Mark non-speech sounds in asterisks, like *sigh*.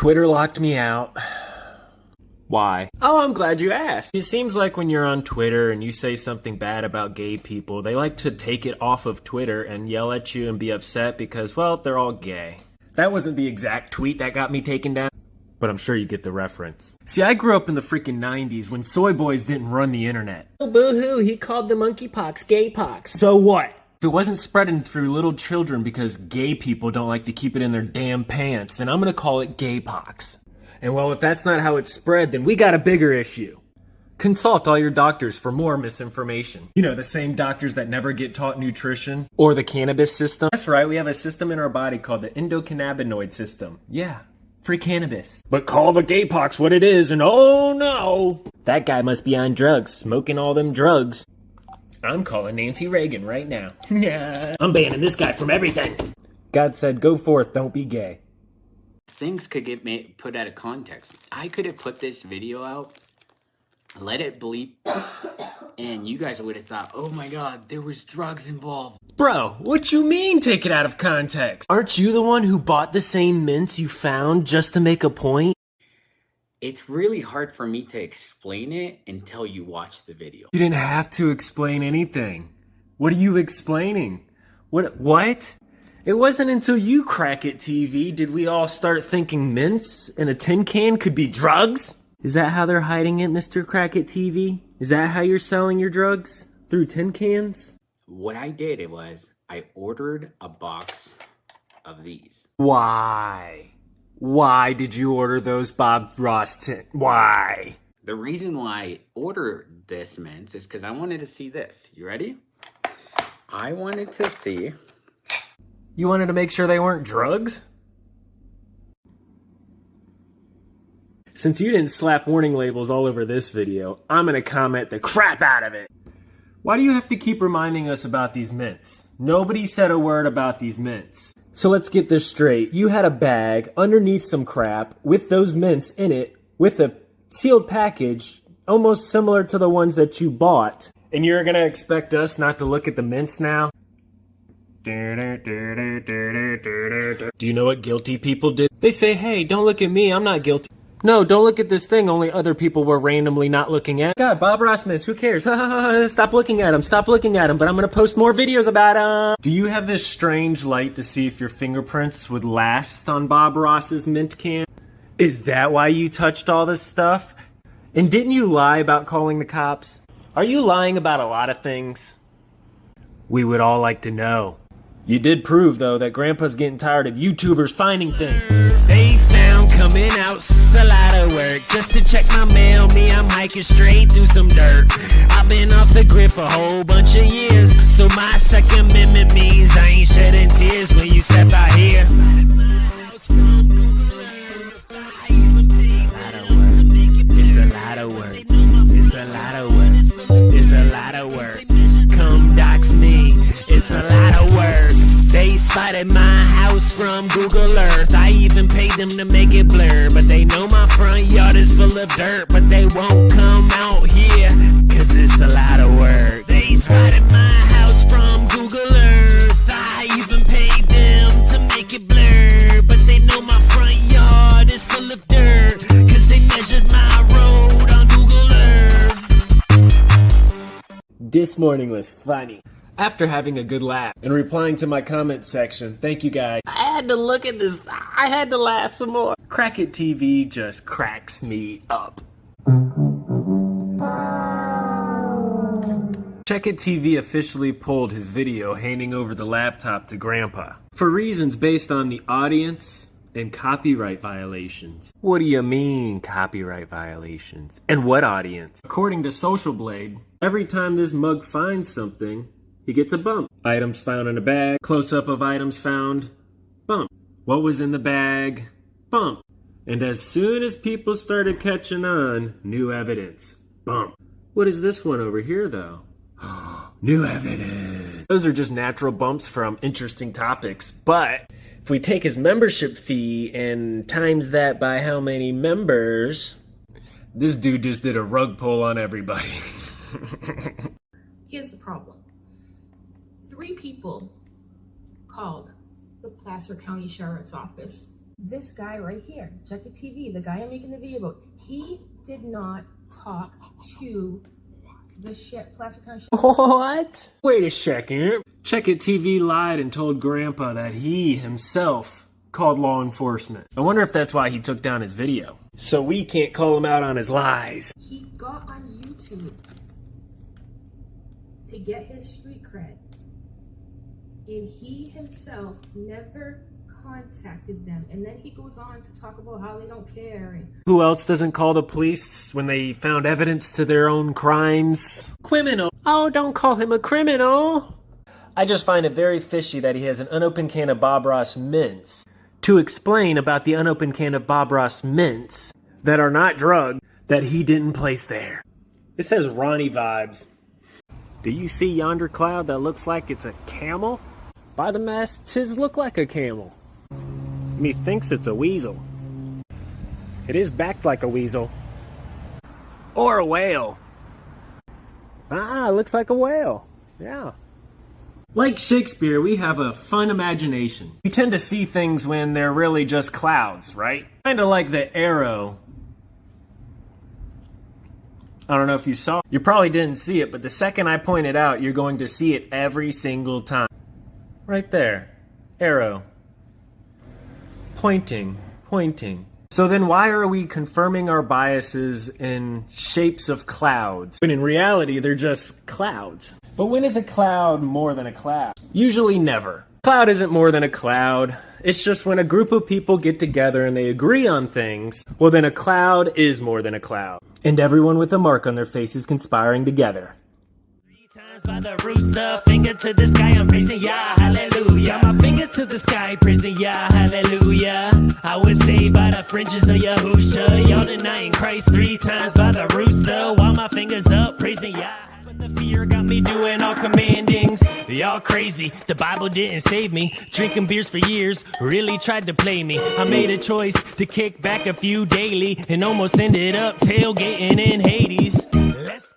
Twitter locked me out. Why? Oh, I'm glad you asked. It seems like when you're on Twitter and you say something bad about gay people, they like to take it off of Twitter and yell at you and be upset because, well, they're all gay. That wasn't the exact tweet that got me taken down, but I'm sure you get the reference. See, I grew up in the freaking 90s when soy boys didn't run the internet. Oh, boo hoo, he called the monkeypox gay pox. So what? If it wasn't spreading through little children because gay people don't like to keep it in their damn pants, then I'm gonna call it gay pox. And well, if that's not how it's spread, then we got a bigger issue. Consult all your doctors for more misinformation. You know, the same doctors that never get taught nutrition or the cannabis system. That's right, we have a system in our body called the endocannabinoid system. Yeah, free cannabis. But call the gay pox what it is, and oh no! That guy must be on drugs, smoking all them drugs. I'm calling Nancy Reagan right now. Yeah. *laughs* I'm banning this guy from everything. God said, go forth, don't be gay. things could get made, put out of context. I could have put this video out, let it bleep, and you guys would have thought, oh my god, there was drugs involved. Bro, what you mean take it out of context? Aren't you the one who bought the same mints you found just to make a point? It's really hard for me to explain it until you watch the video. You didn't have to explain anything. What are you explaining? What what? It wasn't until you crack it TV did we all start thinking mints in a tin can could be drugs? Is that how they're hiding it, Mr. Crackit TV? Is that how you're selling your drugs? Through tin cans? What I did it was I ordered a box of these. Why? Why did you order those Bob Ross tin? Why? The reason why I ordered this mint is because I wanted to see this. You ready? I wanted to see You wanted to make sure they weren't drugs? Since you didn't slap warning labels all over this video, I'm gonna comment the crap out of it. Why do you have to keep reminding us about these mints? Nobody said a word about these mints. So let's get this straight. You had a bag underneath some crap with those mints in it with a sealed package almost similar to the ones that you bought. And you're gonna expect us not to look at the mints now? Do you know what guilty people did? They say, hey, don't look at me, I'm not guilty. No, don't look at this thing only other people were randomly not looking at. God, Bob Ross mints, who cares? *laughs* stop looking at him, stop looking at him, but I'm gonna post more videos about him. Do you have this strange light to see if your fingerprints would last on Bob Ross's mint can? Is that why you touched all this stuff? And didn't you lie about calling the cops? Are you lying about a lot of things? We would all like to know. You did prove, though, that Grandpa's getting tired of YouTubers finding things. They found coming out a lot of work just to check my mail. Me, I'm hiking straight through some dirt. I've been off the grid for a whole bunch of years, so my Second Amendment means I ain't shedding tears when you step out here. Spotted my house from Google Earth. I even paid them to make it blur. But they know my front yard is full of dirt. But they won't come out here. Cause it's a lot of work. They spotted my house from Google Earth. I even paid them to make it blur. But they know my front yard is full of dirt. Cause they measured my road on Google Earth. This morning was funny. After having a good laugh and replying to my comment section, thank you guys. I had to look at this, I had to laugh some more. Crackit TV just cracks me up. Check It TV officially pulled his video handing over the laptop to Grandpa for reasons based on the audience and copyright violations. What do you mean, copyright violations? And what audience? According to Social Blade, every time this mug finds something, he gets a bump. Items found in a bag, close up of items found, bump. What was in the bag, bump. And as soon as people started catching on, new evidence, bump. What is this one over here, though? *gasps* New evidence. Those are just natural bumps from interesting topics. But if we take his membership fee and times that by how many members, this dude just did a rug pull on everybody. *laughs* Here's the problem. Three people called the Placer County Sheriff's Office This guy right here, check the TV, the guy I'm making the video about, he did not talk to the shit Placer County What? Wait a second. Check It TV lied and told Grandpa that he himself called law enforcement. I wonder if that's why he took down his video. So we can't call him out on his lies. He got on YouTube to get his street cred. And he himself never contacted them. And then he goes on to talk about how they don't care. And Who else doesn't call the police when they found evidence to their own crimes? Criminal. Oh, don't call him a criminal. I just find it very fishy that he has an unopened can of Bob Ross mints to explain about the unopened can of Bob Ross mints that are not drugged that he didn't place there. This has Ronnie vibes. Do you see yonder cloud that looks like it's a camel? By the mass, tis look like a camel. Methinks it's a weasel. It is backed like a weasel. Or a whale. Ah, it looks like a whale. Yeah. Like Shakespeare, we have a fun imagination. We tend to see things when they're really just clouds, right? Kinda like the arrow. I don't know if you saw. You probably didn't see it, but the second I point it out, you're going to see it every single time. Right there. Arrow. Pointing. Pointing. So then why are we confirming our biases in shapes of clouds? When in reality, they're just clouds. But when is a cloud more than a cloud? Usually never. Cloud isn't more than a cloud. It's just when a group of people get together and they agree on things, well then a cloud is more than a cloud. And everyone with a mark on their face is conspiring together. By the rooster, finger to the sky, I'm praising Yah, hallelujah. My finger to the sky, praising Yah, hallelujah. I was saved by the fringes of Yahusha. Y'all denying Christ three times by the rooster, while my fingers up, praising Yah. But the fear got me doing all commandings. Y'all crazy, the Bible didn't save me. Drinking beers for years, really tried to play me. I made a choice to kick back a few daily and almost ended up tailgating in Hades. Let's